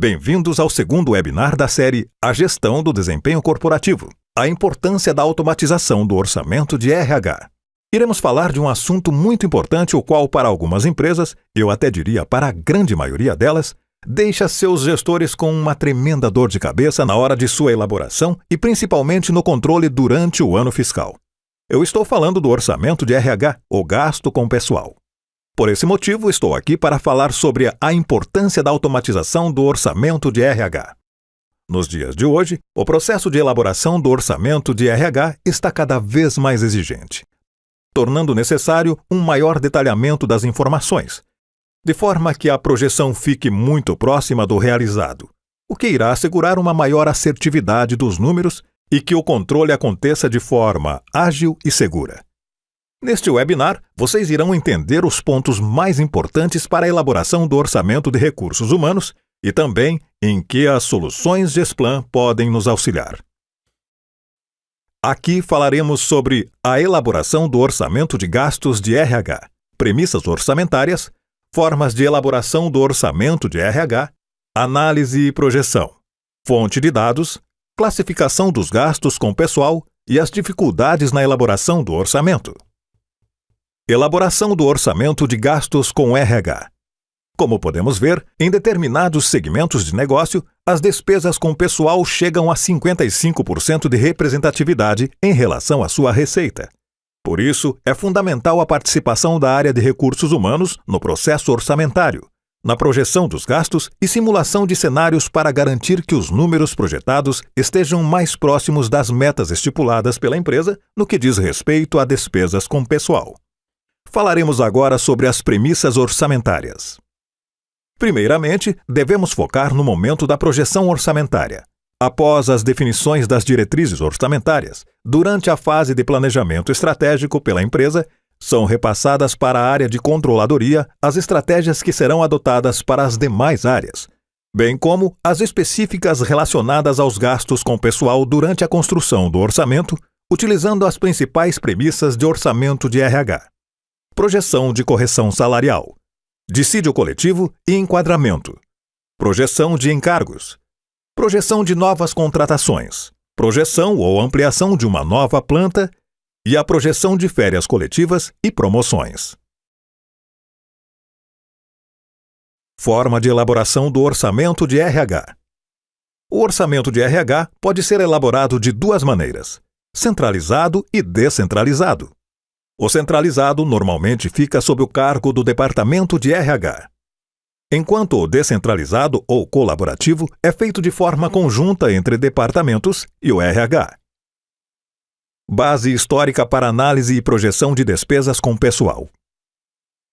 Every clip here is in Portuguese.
Bem-vindos ao segundo webinar da série A Gestão do Desempenho Corporativo A importância da automatização do orçamento de RH. Iremos falar de um assunto muito importante, o qual, para algumas empresas, eu até diria para a grande maioria delas, deixa seus gestores com uma tremenda dor de cabeça na hora de sua elaboração e principalmente no controle durante o ano fiscal. Eu estou falando do orçamento de RH, o gasto com pessoal. Por esse motivo, estou aqui para falar sobre a importância da automatização do orçamento de RH. Nos dias de hoje, o processo de elaboração do orçamento de RH está cada vez mais exigente, tornando necessário um maior detalhamento das informações, de forma que a projeção fique muito próxima do realizado, o que irá assegurar uma maior assertividade dos números e que o controle aconteça de forma ágil e segura. Neste webinar, vocês irão entender os pontos mais importantes para a elaboração do orçamento de recursos humanos e também em que as soluções Gesplan podem nos auxiliar. Aqui falaremos sobre a elaboração do orçamento de gastos de RH, premissas orçamentárias, formas de elaboração do orçamento de RH, análise e projeção, fonte de dados, classificação dos gastos com pessoal e as dificuldades na elaboração do orçamento. Elaboração do orçamento de gastos com RH. Como podemos ver, em determinados segmentos de negócio, as despesas com pessoal chegam a 55% de representatividade em relação à sua receita. Por isso, é fundamental a participação da área de recursos humanos no processo orçamentário, na projeção dos gastos e simulação de cenários para garantir que os números projetados estejam mais próximos das metas estipuladas pela empresa no que diz respeito a despesas com pessoal. Falaremos agora sobre as premissas orçamentárias. Primeiramente, devemos focar no momento da projeção orçamentária. Após as definições das diretrizes orçamentárias, durante a fase de planejamento estratégico pela empresa, são repassadas para a área de controladoria as estratégias que serão adotadas para as demais áreas, bem como as específicas relacionadas aos gastos com pessoal durante a construção do orçamento, utilizando as principais premissas de orçamento de RH projeção de correção salarial, dissídio coletivo e enquadramento, projeção de encargos, projeção de novas contratações, projeção ou ampliação de uma nova planta e a projeção de férias coletivas e promoções. Forma de elaboração do orçamento de RH. O orçamento de RH pode ser elaborado de duas maneiras: centralizado e descentralizado. O centralizado normalmente fica sob o cargo do Departamento de RH, enquanto o descentralizado ou colaborativo é feito de forma conjunta entre departamentos e o RH. Base histórica para análise e projeção de despesas com pessoal.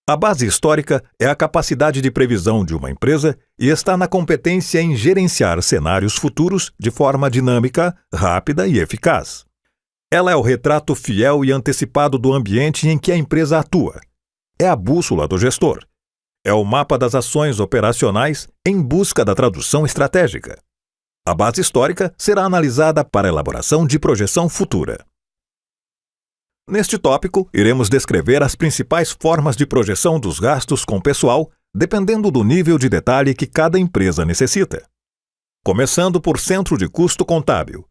A base histórica é a capacidade de previsão de uma empresa e está na competência em gerenciar cenários futuros de forma dinâmica, rápida e eficaz. Ela é o retrato fiel e antecipado do ambiente em que a empresa atua. É a bússola do gestor. É o mapa das ações operacionais em busca da tradução estratégica. A base histórica será analisada para elaboração de projeção futura. Neste tópico, iremos descrever as principais formas de projeção dos gastos com pessoal, dependendo do nível de detalhe que cada empresa necessita. Começando por centro de custo contábil,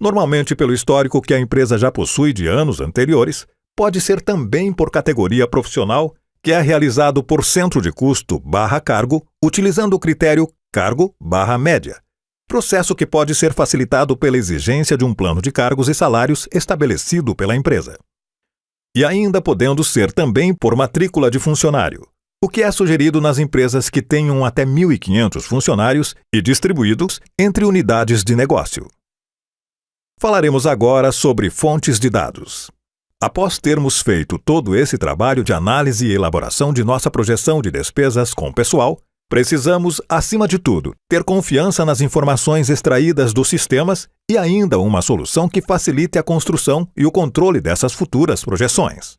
normalmente pelo histórico que a empresa já possui de anos anteriores, pode ser também por categoria profissional, que é realizado por centro de custo barra cargo, utilizando o critério cargo barra média, processo que pode ser facilitado pela exigência de um plano de cargos e salários estabelecido pela empresa. E ainda podendo ser também por matrícula de funcionário, o que é sugerido nas empresas que tenham até 1.500 funcionários e distribuídos entre unidades de negócio. Falaremos agora sobre fontes de dados. Após termos feito todo esse trabalho de análise e elaboração de nossa projeção de despesas com pessoal, precisamos, acima de tudo, ter confiança nas informações extraídas dos sistemas e ainda uma solução que facilite a construção e o controle dessas futuras projeções.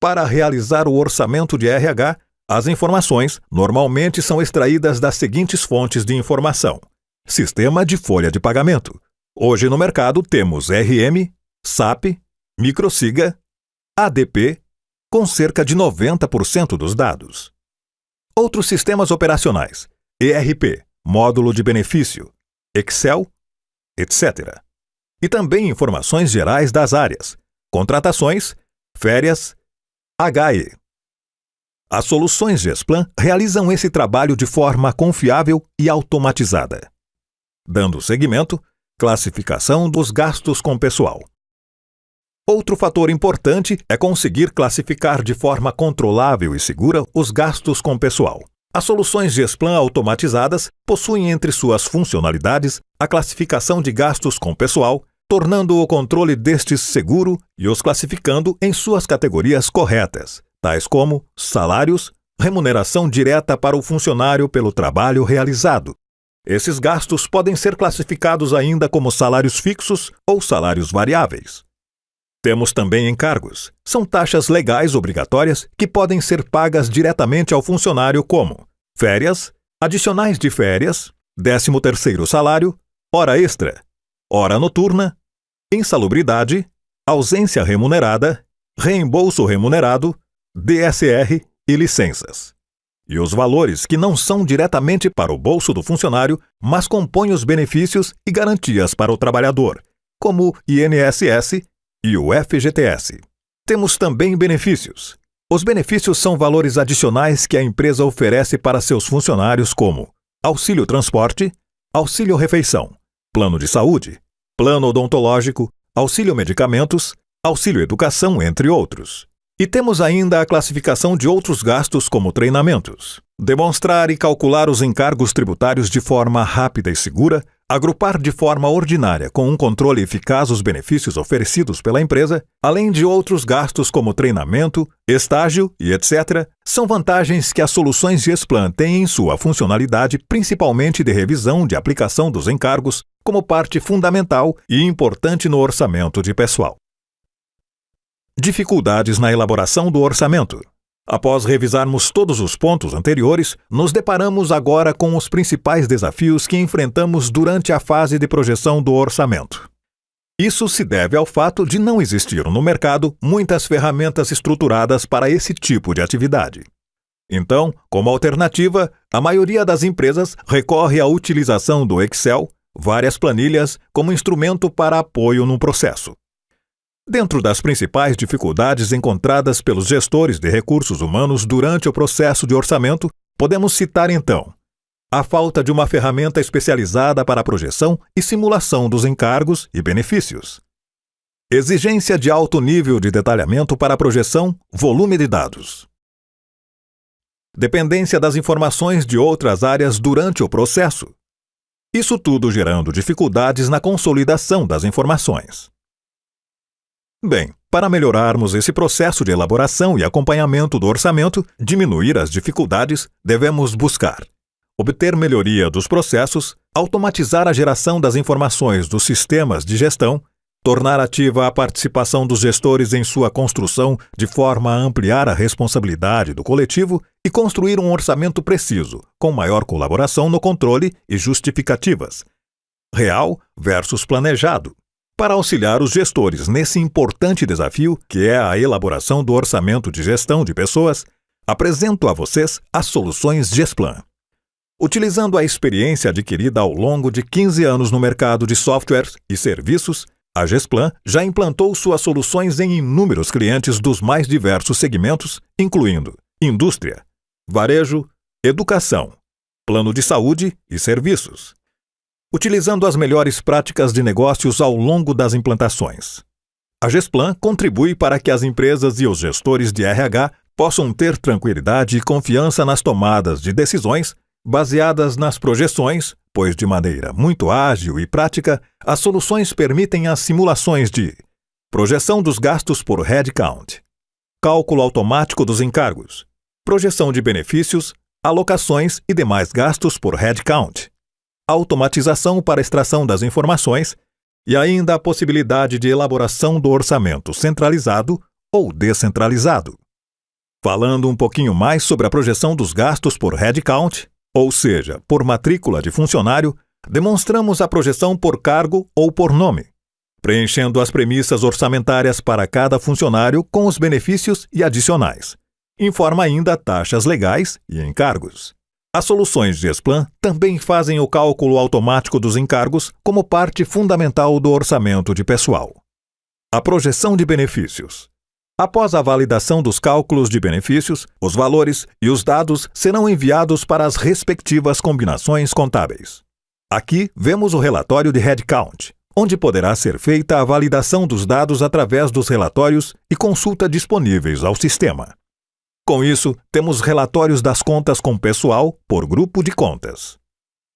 Para realizar o orçamento de RH, as informações normalmente são extraídas das seguintes fontes de informação: Sistema de folha de pagamento, Hoje no mercado temos RM, SAP, Microsiga, ADP, com cerca de 90% dos dados. Outros sistemas operacionais: ERP, módulo de benefício, Excel, etc. E também informações gerais das áreas, contratações, férias, HE. As soluções Gesplan realizam esse trabalho de forma confiável e automatizada. Dando seguimento, classificação dos gastos com pessoal. Outro fator importante é conseguir classificar de forma controlável e segura os gastos com pessoal. As soluções Gesplan automatizadas possuem entre suas funcionalidades a classificação de gastos com pessoal, tornando o controle destes seguro e os classificando em suas categorias corretas, tais como salários, remuneração direta para o funcionário pelo trabalho realizado. Esses gastos podem ser classificados ainda como salários fixos ou salários variáveis. Temos também encargos. São taxas legais obrigatórias que podem ser pagas diretamente ao funcionário como férias, adicionais de férias, 13º salário, hora extra, hora noturna, insalubridade, ausência remunerada, reembolso remunerado, DSR e licenças. E os valores que não são diretamente para o bolso do funcionário, mas compõem os benefícios e garantias para o trabalhador, como INSS e o FGTS. Temos também benefícios. Os benefícios são valores adicionais que a empresa oferece para seus funcionários, como auxílio transporte, auxílio refeição, plano de saúde, plano odontológico, auxílio medicamentos, auxílio educação, entre outros. E temos ainda a classificação de outros gastos, como treinamentos. Demonstrar e calcular os encargos tributários de forma rápida e segura, agrupar de forma ordinária com um controle eficaz os benefícios oferecidos pela empresa, além de outros gastos como treinamento, estágio e etc., são vantagens que as soluções Gesplan têm em sua funcionalidade, principalmente de revisão de aplicação dos encargos, como parte fundamental e importante no orçamento de pessoal. Dificuldades na elaboração do orçamento. Após revisarmos todos os pontos anteriores, nos deparamos agora com os principais desafios que enfrentamos durante a fase de projeção do orçamento. Isso se deve ao fato de não existir no mercado muitas ferramentas estruturadas para esse tipo de atividade. Então, como alternativa, a maioria das empresas recorre à utilização do Excel, várias planilhas, como instrumento para apoio no processo. Dentro das principais dificuldades encontradas pelos gestores de recursos humanos durante o processo de orçamento, podemos citar então a falta de uma ferramenta especializada para a projeção e simulação dos encargos e benefícios. Exigência de alto nível de detalhamento para a projeção, volume de dados. Dependência das informações de outras áreas durante o processo. Isso tudo gerando dificuldades na consolidação das informações. Bem, para melhorarmos esse processo de elaboração e acompanhamento do orçamento, diminuir as dificuldades, devemos buscar obter melhoria dos processos, automatizar a geração das informações dos sistemas de gestão, tornar ativa a participação dos gestores em sua construção de forma a ampliar a responsabilidade do coletivo e construir um orçamento preciso, com maior colaboração no controle e justificativas. Real versus planejado, para auxiliar os gestores nesse importante desafio, que é a elaboração do orçamento de gestão de pessoas, apresento a vocês as soluções Gesplan. Utilizando a experiência adquirida ao longo de 15 anos no mercado de softwares e serviços, a Gesplan já implantou suas soluções em inúmeros clientes dos mais diversos segmentos, incluindo indústria, varejo, educação, plano de saúde e serviços utilizando as melhores práticas de negócios ao longo das implantações. A Gesplan contribui para que as empresas e os gestores de RH possam ter tranquilidade e confiança nas tomadas de decisões baseadas nas projeções, pois de maneira muito ágil e prática, as soluções permitem as simulações de projeção dos gastos por headcount, cálculo automático dos encargos, projeção de benefícios, alocações e demais gastos por headcount, automatização para extração das informações e ainda a possibilidade de elaboração do orçamento centralizado ou descentralizado. Falando um pouquinho mais sobre a projeção dos gastos por headcount, ou seja, por matrícula de funcionário, demonstramos a projeção por cargo ou por nome, preenchendo as premissas orçamentárias para cada funcionário com os benefícios e adicionais. Informa ainda taxas legais e encargos. As soluções Gesplan também fazem o cálculo automático dos encargos como parte fundamental do orçamento de pessoal. A projeção de benefícios. Após a validação dos cálculos de benefícios, os valores e os dados serão enviados para as respectivas combinações contábeis. Aqui vemos o relatório de headcount, onde poderá ser feita a validação dos dados através dos relatórios e consulta disponíveis ao sistema. Com isso, temos relatórios das contas com pessoal por grupo de contas.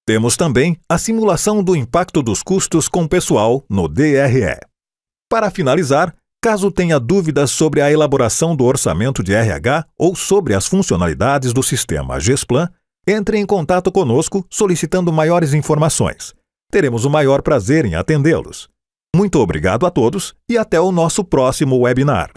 Temos também a simulação do impacto dos custos com pessoal no DRE. Para finalizar, caso tenha dúvidas sobre a elaboração do orçamento de RH ou sobre as funcionalidades do sistema GESPLAN, entre em contato conosco solicitando maiores informações. Teremos o maior prazer em atendê-los. Muito obrigado a todos e até o nosso próximo webinar.